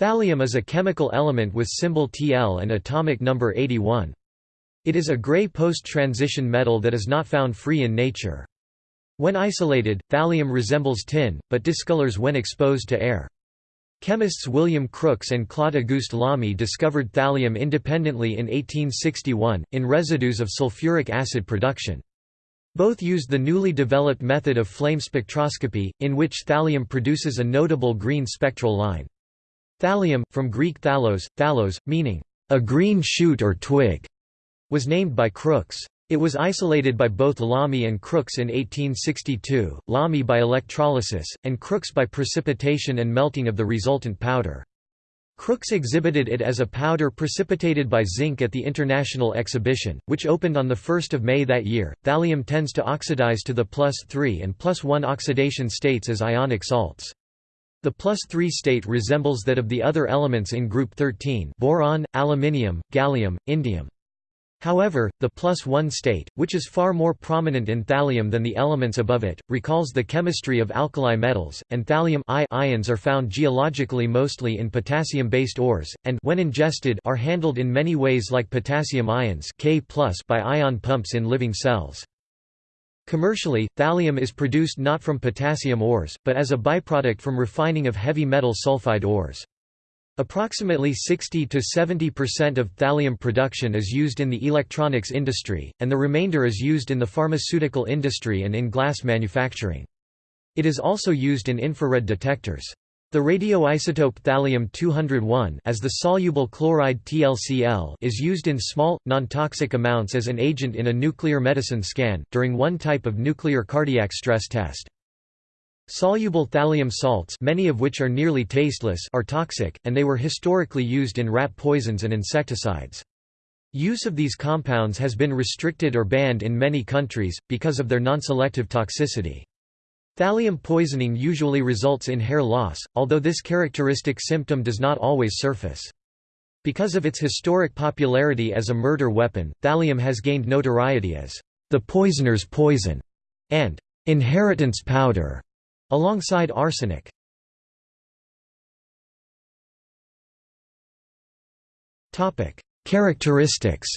Thallium is a chemical element with symbol Tl and atomic number 81. It is a gray post-transition metal that is not found free in nature. When isolated, thallium resembles tin, but discolors when exposed to air. Chemists William Crookes and Claude Auguste Lamy discovered thallium independently in 1861, in residues of sulfuric acid production. Both used the newly developed method of flame spectroscopy, in which thallium produces a notable green spectral line. Thallium, from Greek thallos, thallos, meaning, a green shoot or twig, was named by Crookes. It was isolated by both Lamy and Crookes in 1862, Lamy by electrolysis, and Crookes by precipitation and melting of the resultant powder. Crookes exhibited it as a powder precipitated by zinc at the International Exhibition, which opened on 1 May that year. Thallium tends to oxidize to the plus 3 and plus 1 oxidation states as ionic salts. The plus 3 state resembles that of the other elements in group 13 boron, aluminium, gallium, indium. However, the plus 1 state, which is far more prominent in thallium than the elements above it, recalls the chemistry of alkali metals, and thallium I ions are found geologically mostly in potassium-based ores, and when ingested are handled in many ways like potassium ions K by ion pumps in living cells. Commercially, thallium is produced not from potassium ores, but as a byproduct from refining of heavy metal sulfide ores. Approximately 60–70% of thallium production is used in the electronics industry, and the remainder is used in the pharmaceutical industry and in glass manufacturing. It is also used in infrared detectors. The radioisotope thallium-201 as the soluble chloride TLCl is used in small, non-toxic amounts as an agent in a nuclear medicine scan, during one type of nuclear cardiac stress test. Soluble thallium salts many of which are nearly tasteless are toxic, and they were historically used in rat poisons and insecticides. Use of these compounds has been restricted or banned in many countries, because of their non-selective toxicity. Thallium poisoning usually results in hair loss, although this characteristic symptom does not always surface. Because of its historic popularity as a murder weapon, thallium has gained notoriety as the poisoner's poison and inheritance powder, alongside arsenic. Characteristics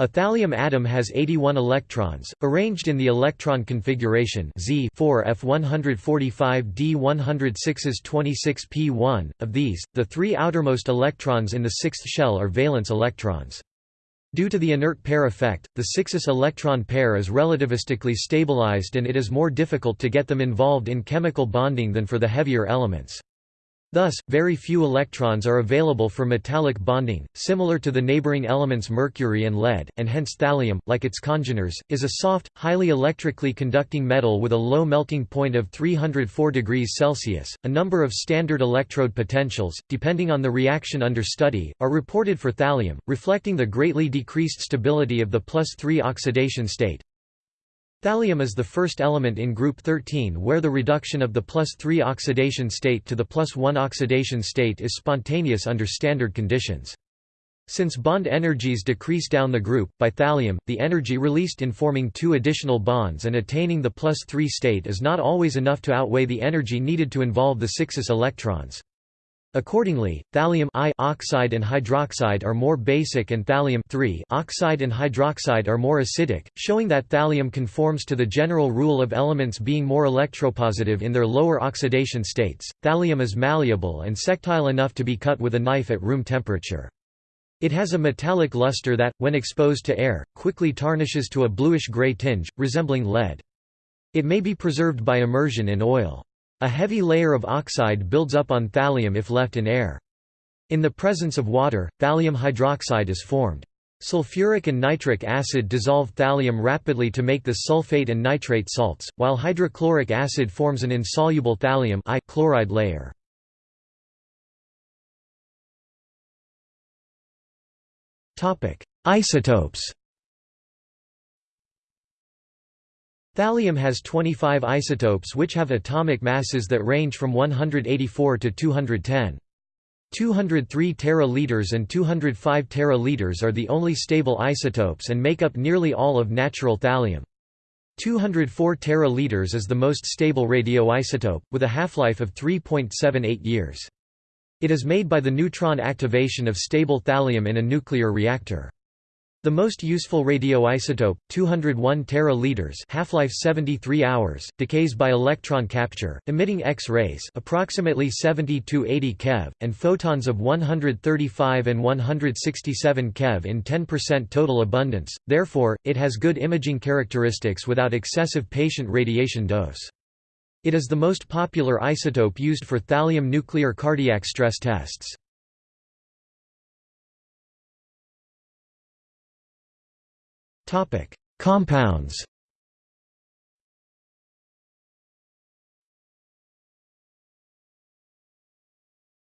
A thallium atom has 81 electrons, arranged in the electron configuration Z 4 F145 D106s 26 P1. Of these, the three outermost electrons in the sixth shell are valence electrons. Due to the inert pair effect, the 6s electron pair is relativistically stabilized and it is more difficult to get them involved in chemical bonding than for the heavier elements. Thus, very few electrons are available for metallic bonding, similar to the neighboring elements mercury and lead, and hence thallium, like its congeners, is a soft, highly electrically conducting metal with a low melting point of 304 degrees Celsius. A number of standard electrode potentials, depending on the reaction under study, are reported for thallium, reflecting the greatly decreased stability of the plus 3 oxidation state. Thallium is the first element in group 13 where the reduction of the plus 3 oxidation state to the plus 1 oxidation state is spontaneous under standard conditions. Since bond energies decrease down the group, by thallium, the energy released in forming two additional bonds and attaining the plus 3 state is not always enough to outweigh the energy needed to involve the 6s electrons. Accordingly, thallium I oxide and hydroxide are more basic and thallium oxide and hydroxide are more acidic, showing that thallium conforms to the general rule of elements being more electropositive in their lower oxidation states. Thallium is malleable and sectile enough to be cut with a knife at room temperature. It has a metallic luster that, when exposed to air, quickly tarnishes to a bluish-gray tinge, resembling lead. It may be preserved by immersion in oil. A heavy layer of oxide builds up on thallium if left in air. In the presence of water, thallium hydroxide is formed. Sulfuric and nitric acid dissolve thallium rapidly to make the sulfate and nitrate salts, while hydrochloric acid forms an insoluble thallium I chloride layer. Isotopes Thallium has 25 isotopes which have atomic masses that range from 184 to 210. 203 tera-liters and 205 tera-liters are the only stable isotopes and make up nearly all of natural thallium. 204 teraliters is the most stable radioisotope, with a half-life of 3.78 years. It is made by the neutron activation of stable thallium in a nuclear reactor. The most useful radioisotope, 201 teraliters, half-life 73 hours, decays by electron capture, emitting X-rays approximately 70 to 80 keV and photons of 135 and 167 keV in 10% total abundance. Therefore, it has good imaging characteristics without excessive patient radiation dose. It is the most popular isotope used for thallium nuclear cardiac stress tests. Topic: Compounds.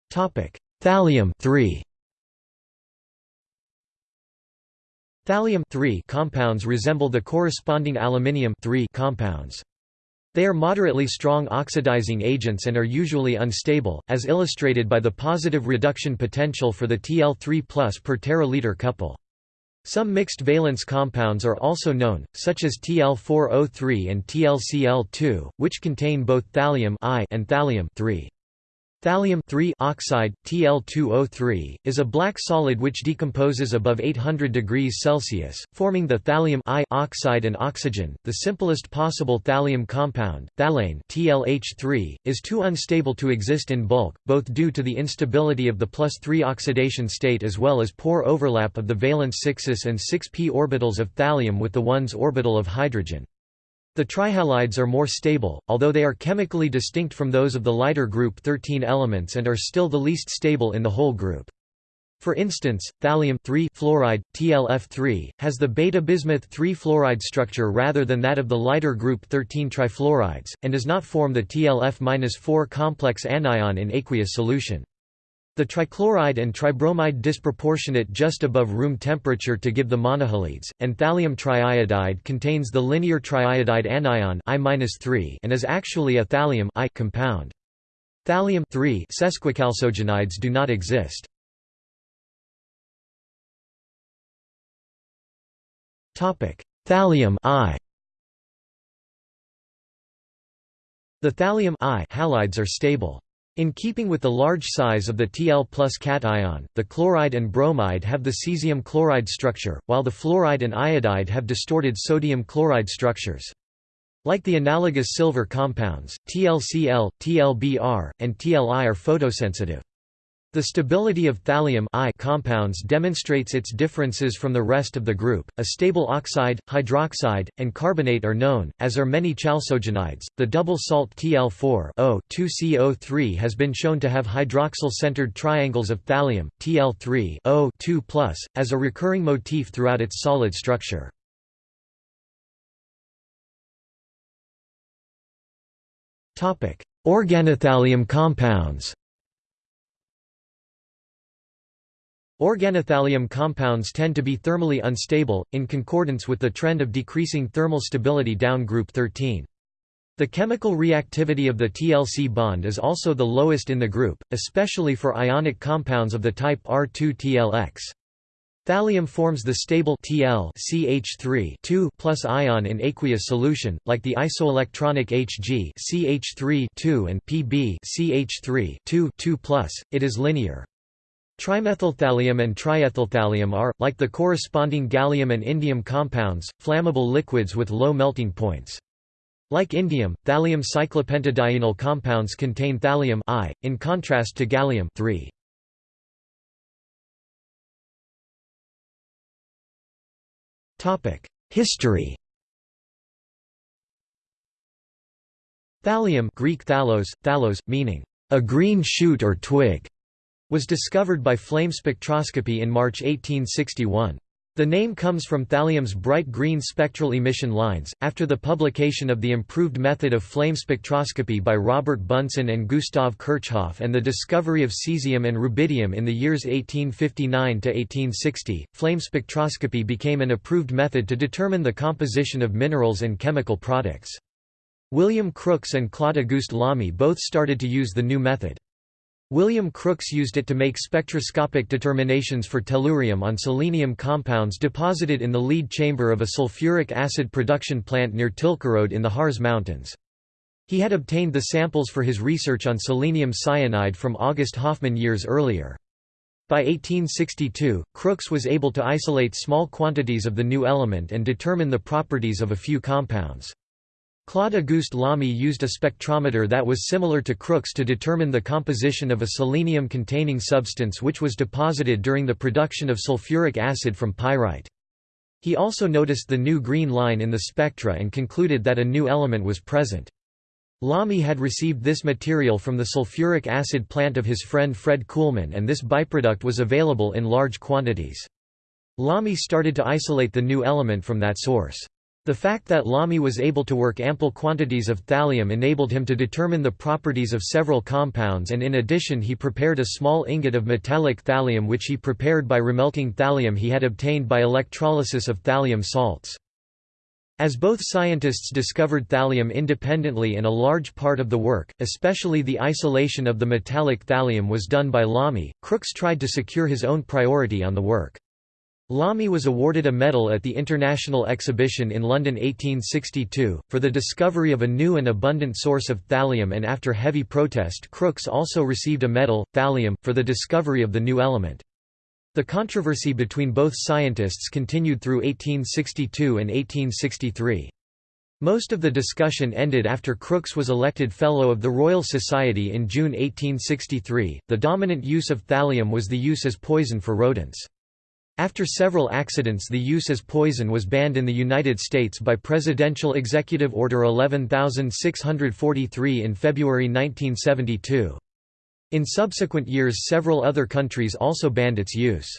Topic: Thallium 3. Thallium compounds resemble the corresponding aluminium compounds. They are moderately strong oxidizing agents and are usually unstable, as illustrated by the positive reduction potential for the Tl3 per teraliter couple. Some mixed valence compounds are also known, such as TL4O3 and TLCl2, which contain both thallium and thallium Thallium oxide, Tl2O3, is a black solid which decomposes above 800 degrees Celsius, forming the thallium oxide and oxygen. The simplest possible thallium compound, thalane TLH3, is too unstable to exist in bulk, both due to the instability of the plus 3 oxidation state as well as poor overlap of the valence 6s and 6p orbitals of thallium with the 1s orbital of hydrogen. The trihalides are more stable, although they are chemically distinct from those of the lighter group 13 elements and are still the least stable in the whole group. For instance, thallium fluoride, TLF3, has the beta-bismuth 3 fluoride structure rather than that of the lighter group 13 trifluorides, and does not form the TLF-4 complex anion in aqueous solution. The trichloride and tribromide disproportionate just above room temperature to give the monohalides, and thallium triiodide contains the linear triiodide anion I and is actually a thallium I compound. Thallium sesquichalcogenides do not exist. Thallium I The thallium I halides are stable. In keeping with the large size of the Tl plus cation, the chloride and bromide have the cesium chloride structure, while the fluoride and iodide have distorted sodium chloride structures. Like the analogous silver compounds, TlCl, TlBr, and TlI are photosensitive. The stability of thallium I compounds demonstrates its differences from the rest of the group. A stable oxide, hydroxide, and carbonate are known, as are many chalcogenides. The double salt Tl4 2CO3 has been shown to have hydroxyl-centered triangles of thallium, Tl3 O2+, as a recurring motif throughout its solid structure. Topic: Organothallium compounds. Organothallium compounds tend to be thermally unstable, in concordance with the trend of decreasing thermal stability down group 13. The chemical reactivity of the TLC bond is also the lowest in the group, especially for ionic compounds of the type R2-TLX. Thallium forms the stable Tl CH3 plus ion in aqueous solution, like the isoelectronic Hg CH3 and Pb CH3 2 It is linear. Trimethylthallium and triethylthallium are, like the corresponding gallium and indium compounds, flammable liquids with low melting points. Like indium, thallium cyclopentadienyl compounds contain thallium I, in contrast to gallium 3. History Thallium Greek thalos, thalos, meaning, a green shoot or twig, was discovered by flame spectroscopy in March 1861. The name comes from thallium's bright green spectral emission lines, after the publication of the improved method of flame spectroscopy by Robert Bunsen and Gustav Kirchhoff and the discovery of cesium and rubidium in the years 1859 to 1860. flame spectroscopy became an approved method to determine the composition of minerals and chemical products. William Crookes and Claude Auguste Lamy both started to use the new method. William Crookes used it to make spectroscopic determinations for tellurium on selenium compounds deposited in the lead chamber of a sulfuric acid production plant near Tilkerode in the Harz Mountains. He had obtained the samples for his research on selenium cyanide from August Hofmann years earlier. By 1862, Crookes was able to isolate small quantities of the new element and determine the properties of a few compounds. Claude-Auguste Lamy used a spectrometer that was similar to Crookes to determine the composition of a selenium-containing substance which was deposited during the production of sulfuric acid from pyrite. He also noticed the new green line in the spectra and concluded that a new element was present. Lamy had received this material from the sulfuric acid plant of his friend Fred Kuhlmann and this byproduct was available in large quantities. Lamy started to isolate the new element from that source. The fact that Lamy was able to work ample quantities of thallium enabled him to determine the properties of several compounds and in addition he prepared a small ingot of metallic thallium which he prepared by remelting thallium he had obtained by electrolysis of thallium salts. As both scientists discovered thallium independently and a large part of the work, especially the isolation of the metallic thallium was done by Lamy, Crookes tried to secure his own priority on the work. Lamy was awarded a medal at the International Exhibition in London 1862, for the discovery of a new and abundant source of thallium and after heavy protest Crookes also received a medal, thallium, for the discovery of the new element. The controversy between both scientists continued through 1862 and 1863. Most of the discussion ended after Crookes was elected Fellow of the Royal Society in June 1863. The dominant use of thallium was the use as poison for rodents. After several accidents the use as poison was banned in the United States by Presidential Executive Order 11643 in February 1972. In subsequent years several other countries also banned its use.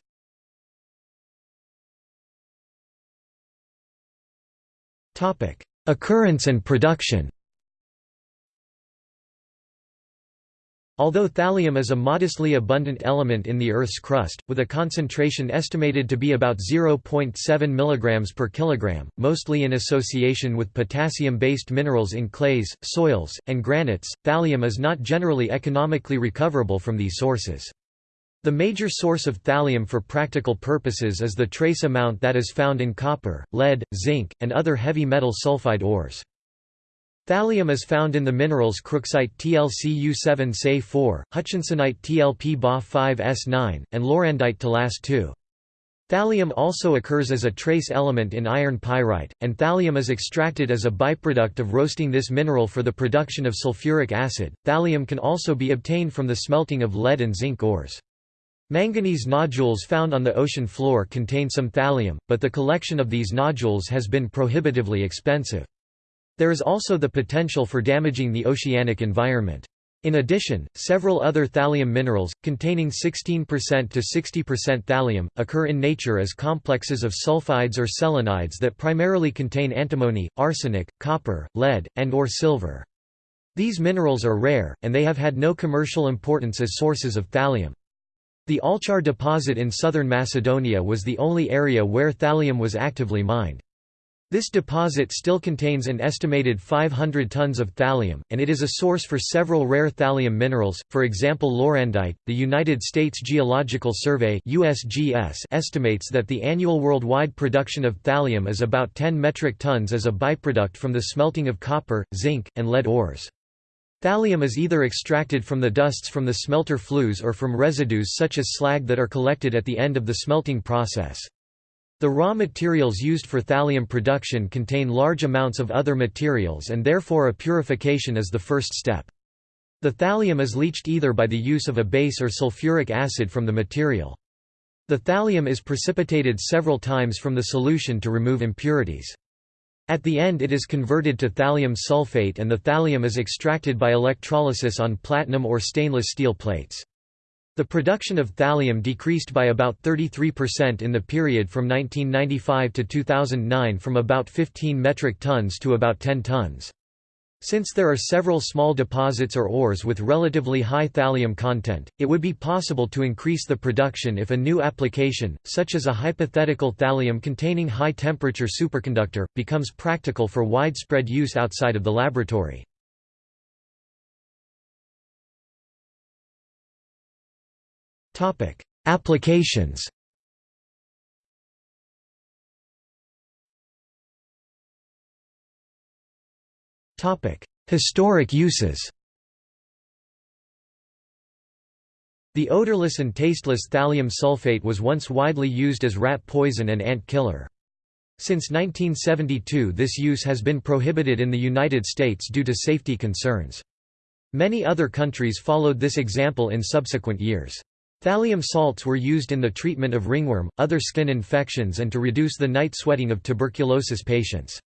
Occurrence and production Although thallium is a modestly abundant element in the Earth's crust, with a concentration estimated to be about 0.7 mg per kilogram, mostly in association with potassium-based minerals in clays, soils, and granites, thallium is not generally economically recoverable from these sources. The major source of thallium for practical purposes is the trace amount that is found in copper, lead, zinc, and other heavy metal sulfide ores. Thallium is found in the minerals crookesite TlCu7Se4, hutchinsonite TlP Ba5S9, and lorandite TLAS2. Thallium also occurs as a trace element in iron pyrite, and thallium is extracted as a byproduct of roasting this mineral for the production of sulfuric acid. Thallium can also be obtained from the smelting of lead and zinc ores. Manganese nodules found on the ocean floor contain some thallium, but the collection of these nodules has been prohibitively expensive. There is also the potential for damaging the oceanic environment. In addition, several other thallium minerals, containing 16% to 60% thallium, occur in nature as complexes of sulfides or selenides that primarily contain antimony, arsenic, copper, lead, and or silver. These minerals are rare, and they have had no commercial importance as sources of thallium. The Allchar deposit in southern Macedonia was the only area where thallium was actively mined. This deposit still contains an estimated 500 tons of thallium, and it is a source for several rare thallium minerals, for example lorandite. The United States Geological Survey (USGS) estimates that the annual worldwide production of thallium is about 10 metric tons as a byproduct from the smelting of copper, zinc, and lead ores. Thallium is either extracted from the dusts from the smelter flues or from residues such as slag that are collected at the end of the smelting process. The raw materials used for thallium production contain large amounts of other materials and therefore a purification is the first step. The thallium is leached either by the use of a base or sulfuric acid from the material. The thallium is precipitated several times from the solution to remove impurities. At the end it is converted to thallium sulfate and the thallium is extracted by electrolysis on platinum or stainless steel plates. The production of thallium decreased by about 33% in the period from 1995 to 2009 from about 15 metric tons to about 10 tons. Since there are several small deposits or ores with relatively high thallium content, it would be possible to increase the production if a new application, such as a hypothetical thallium-containing high-temperature superconductor, becomes practical for widespread use outside of the laboratory. Applications Historic uses The odorless and tasteless thallium sulfate was once widely used as rat poison and ant killer. Since 1972 this use has been prohibited in the United States due to safety concerns. Many other countries followed this example in subsequent years. Thallium salts were used in the treatment of ringworm, other skin infections and to reduce the night sweating of tuberculosis patients.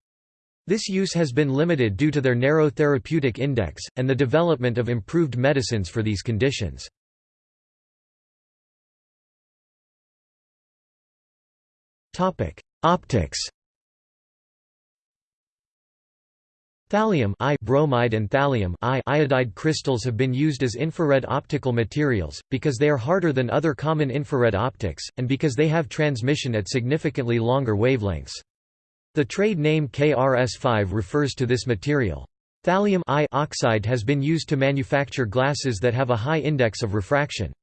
This use has been limited due to their narrow therapeutic index, and the development of improved medicines for these conditions. Optics Thallium I bromide and thallium I iodide crystals have been used as infrared optical materials, because they are harder than other common infrared optics, and because they have transmission at significantly longer wavelengths. The trade name KRS5 refers to this material. Thallium I oxide has been used to manufacture glasses that have a high index of refraction.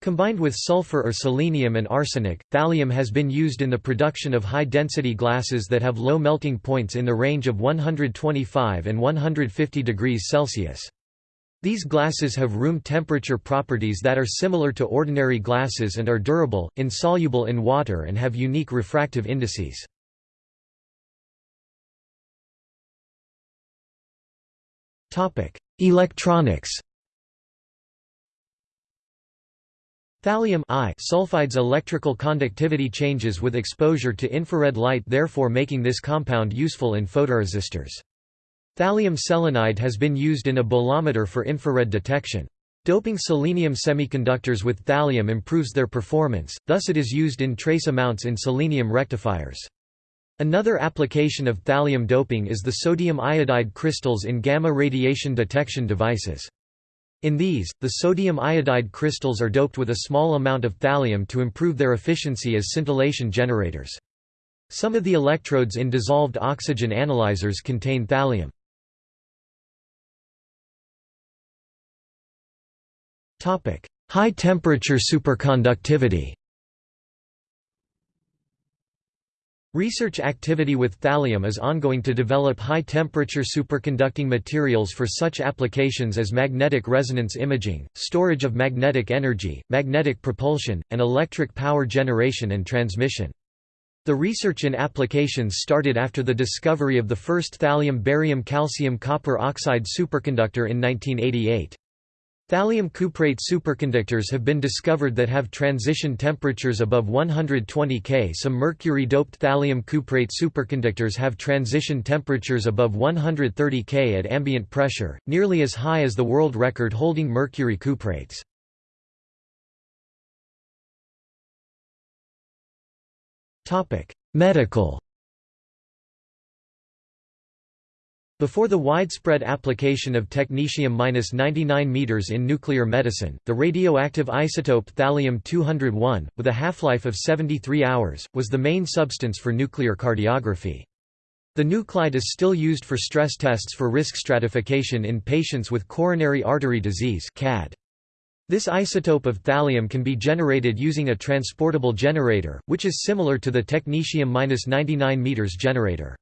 Combined with sulfur or selenium and arsenic, thallium has been used in the production of high-density glasses that have low melting points in the range of 125 and 150 degrees Celsius. These glasses have room temperature properties that are similar to ordinary glasses and are durable, insoluble in water and have unique refractive indices. Electronics Thallium I sulfide's electrical conductivity changes with exposure to infrared light therefore making this compound useful in photoresistors. Thallium selenide has been used in a bolometer for infrared detection. Doping selenium semiconductors with thallium improves their performance, thus it is used in trace amounts in selenium rectifiers. Another application of thallium doping is the sodium iodide crystals in gamma radiation detection devices. In these, the sodium iodide crystals are doped with a small amount of thallium to improve their efficiency as scintillation generators. Some of the electrodes in dissolved oxygen analyzers contain thallium. High temperature superconductivity Research activity with thallium is ongoing to develop high-temperature superconducting materials for such applications as magnetic resonance imaging, storage of magnetic energy, magnetic propulsion, and electric power generation and transmission. The research in applications started after the discovery of the first thallium-barium-calcium-copper oxide superconductor in 1988. Thallium cuprate superconductors have been discovered that have transition temperatures above 120 K. Some mercury-doped thallium cuprate superconductors have transition temperatures above 130 K at ambient pressure, nearly as high as the world record holding mercury cuprates. Medical Before the widespread application of technetium-99 m in nuclear medicine, the radioactive isotope thallium-201, with a half-life of 73 hours, was the main substance for nuclear cardiography. The nuclide is still used for stress tests for risk stratification in patients with coronary artery disease CAD. This isotope of thallium can be generated using a transportable generator, which is similar to the technetium-99 m generator.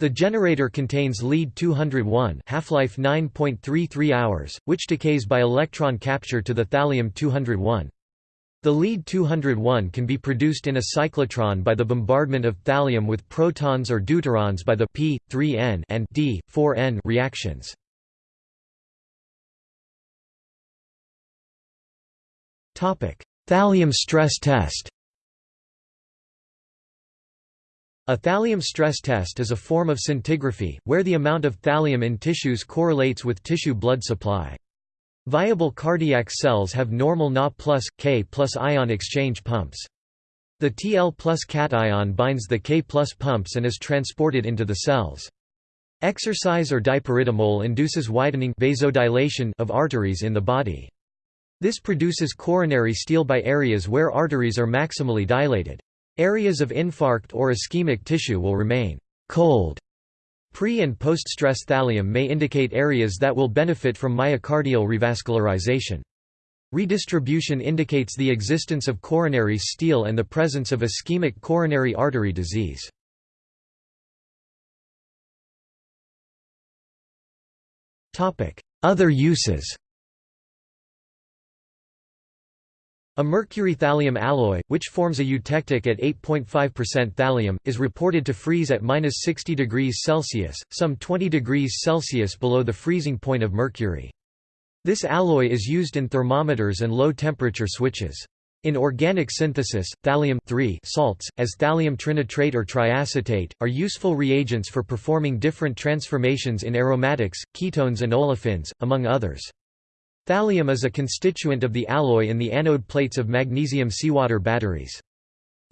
The generator contains lead-201 half-life 9.33 hours, which decays by electron capture to the thallium-201. The lead-201 can be produced in a cyclotron by the bombardment of thallium with protons or deuterons by the p3n and d4n reactions. Thallium stress test A thallium stress test is a form of scintigraphy, where the amount of thallium in tissues correlates with tissue blood supply. Viable cardiac cells have normal Na plus, K plus ion exchange pumps. The Tl plus cation binds the K plus pumps and is transported into the cells. Exercise or dipyridamole induces widening vasodilation of arteries in the body. This produces coronary steal by areas where arteries are maximally dilated. Areas of infarct or ischemic tissue will remain cold. Pre- and post-stress thallium may indicate areas that will benefit from myocardial revascularization. Redistribution indicates the existence of coronary steal and the presence of ischemic coronary artery disease. Other uses A mercury thallium alloy, which forms a eutectic at 8.5% thallium, is reported to freeze at minus 60 degrees Celsius, some 20 degrees Celsius below the freezing point of mercury. This alloy is used in thermometers and low-temperature switches. In organic synthesis, thallium salts, as thallium trinitrate or triacetate, are useful reagents for performing different transformations in aromatics, ketones and olefins, among others. Thallium is a constituent of the alloy in the anode plates of magnesium seawater batteries.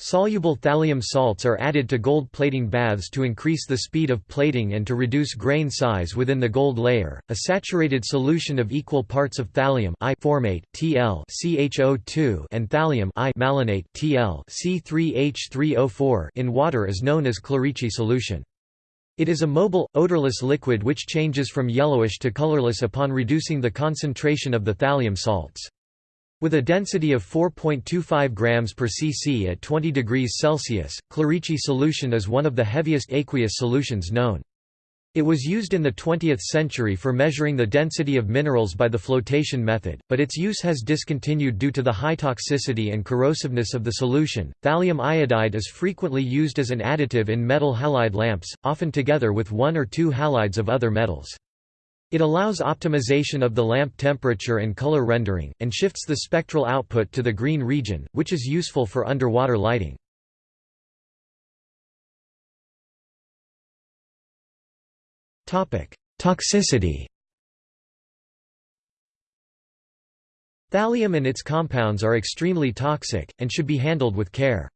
Soluble thallium salts are added to gold plating baths to increase the speed of plating and to reduce grain size within the gold layer. A saturated solution of equal parts of thallium I formate Tl CHO2 and thallium I malonate Tl C3H3O4 in water is known as Clerici solution. It is a mobile, odorless liquid which changes from yellowish to colorless upon reducing the concentration of the thallium salts. With a density of 4.25 grams per cc at 20 degrees Celsius, Clerici solution is one of the heaviest aqueous solutions known. It was used in the 20th century for measuring the density of minerals by the flotation method, but its use has discontinued due to the high toxicity and corrosiveness of the solution. Thallium iodide is frequently used as an additive in metal halide lamps, often together with one or two halides of other metals. It allows optimization of the lamp temperature and color rendering, and shifts the spectral output to the green region, which is useful for underwater lighting. Toxicity Thallium and its compounds are extremely toxic, and should be handled with care.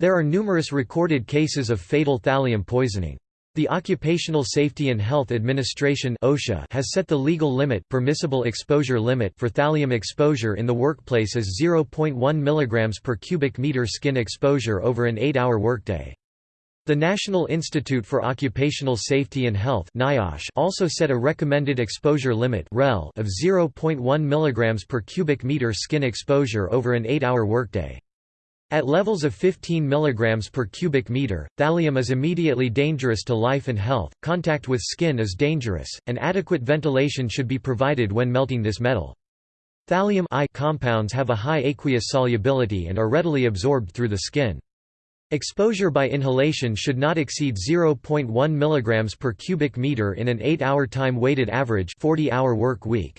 There are numerous recorded cases of fatal thallium poisoning. The Occupational Safety and Health Administration (OSHA) has set the legal limit, permissible exposure limit for thallium exposure in the workplace as 0.1 mg per cubic meter skin exposure over an 8-hour workday. The National Institute for Occupational Safety and Health also set a recommended exposure limit of 0.1 mg per cubic meter skin exposure over an 8-hour workday. At levels of 15 mg per cubic meter, thallium is immediately dangerous to life and health, contact with skin is dangerous, and adequate ventilation should be provided when melting this metal. Thallium I compounds have a high aqueous solubility and are readily absorbed through the skin. Exposure by inhalation should not exceed 0.1 mg per cubic meter in an 8-hour time-weighted average 40-hour work week.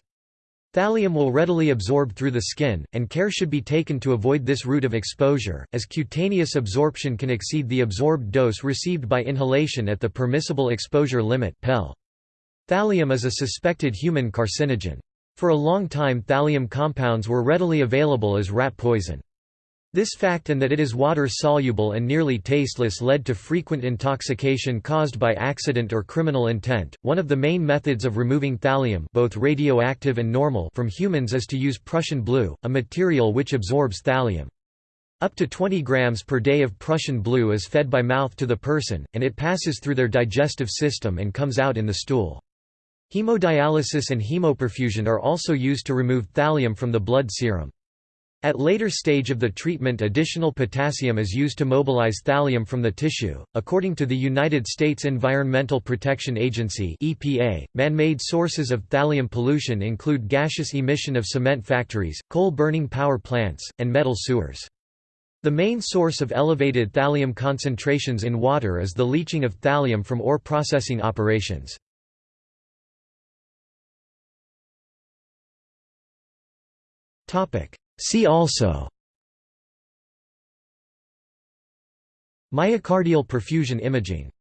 Thallium will readily absorb through the skin, and care should be taken to avoid this route of exposure, as cutaneous absorption can exceed the absorbed dose received by inhalation at the permissible exposure limit Thallium is a suspected human carcinogen. For a long time thallium compounds were readily available as rat poison. This fact and that it is water-soluble and nearly tasteless led to frequent intoxication caused by accident or criminal intent. One of the main methods of removing thallium, both radioactive and normal, from humans is to use Prussian blue, a material which absorbs thallium. Up to 20 grams per day of Prussian blue is fed by mouth to the person, and it passes through their digestive system and comes out in the stool. Hemodialysis and hemoperfusion are also used to remove thallium from the blood serum. At later stage of the treatment additional potassium is used to mobilize thallium from the tissue. According to the United States Environmental Protection Agency (EPA), man-made sources of thallium pollution include gaseous emission of cement factories, coal-burning power plants, and metal sewers. The main source of elevated thallium concentrations in water is the leaching of thallium from ore processing operations. Topic: See also Myocardial perfusion imaging